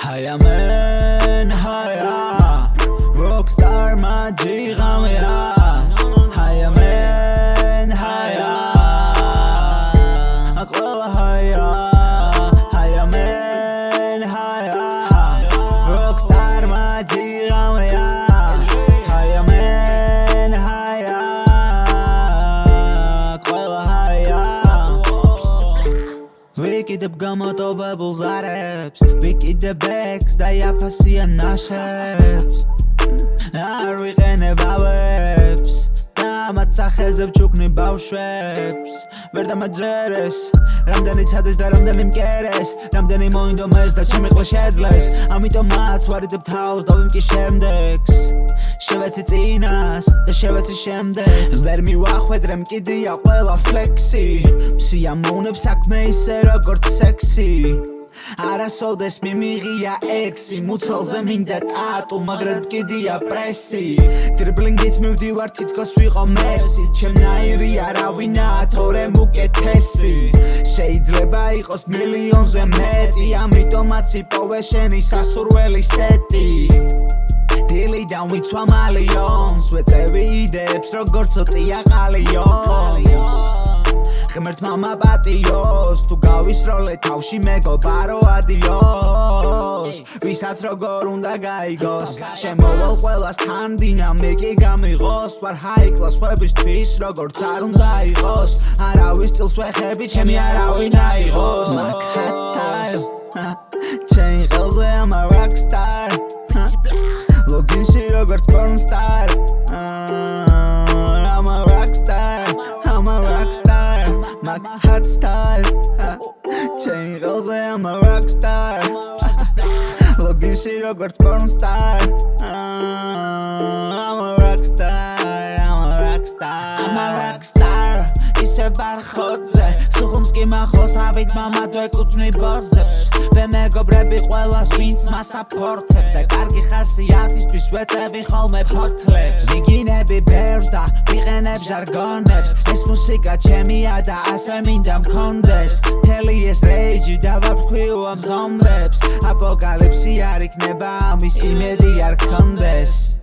هيا من هيا روك ستار ما تجي غامية ვიკიდებ გამოტოვებულ ზარებს ვიკიდებ ექს და იაფასიან ნაშებს. არ ვიყენებ ავებს სახეზე ვჩუქნი ბავშვებს. ვერ დამაჯერეს. რამდენი ცადეს და რამდენი მკერეს. რამდენი მოინდომეს და ჩემი ყლა შეძლეს. ამიტომ მაც ვარიდებ თავს და ვიმკი შემდეგს. შევეცი წინას და შევეცი შემდეგ. ზერ მივახვედრე მკიდია ყველა ფლექსი. სიამოვნებს საქმე ისე როგორც სექსი. არასოდეს მიმიღია ექსი მუცელზე მინდა ტატუ მაგრამ კიდია პრესი დრიბლინგით მივდივარ თითქოს ვიყო მესი. ჩემნაირი არავინაა თორე მუკეთესი. შეიძლება იყოს მილიონზე მეტი ამიტომაც იპოვე შენი სასურველი სეტი. დილიდან ვიცვა მალიონს ვეწევი იდეებს როგორც ოტია ყალიონს ღმერთმა მაპატიოს. თუ გავისროლე თავში მეგობარო ადიოს. ვისაც როგორ უნდა გაიგოს შემოვალ ყველას თან დინამიკი გამიღოს. ვარ high class ხუებისთვის როგორც არ უნდა იყოს. არავის წილს ვეხები ჩემი არავინ აიღოს. მაგ hot style. ჩემი ხელზე ამარ like hot style Chain ღელზე I'm a rock star. ლოგინში როგორც porn star. I'm a rock star I'm a rock star. I'm a rock star. ისე ვარ ხოძე სუხუმს კი მახოსავით მამა გვეკუთვნი ბოზებს მე მეგობრები ყველას ვინც მას აფორთებს და კარგი ხასიათისთვის ვეწები ხოლმე ფოთლებს იგინები ბევრს და ვიყენებ ჟარგონებს ეს მუსიკა ჩემია და ასე მინდა მქონდეს. თელი ეს რეიჯი და ვაფრქვიო ამ ზომბებს აპოკალიფსი არ იქნება ამის იმედი არ ქონდეს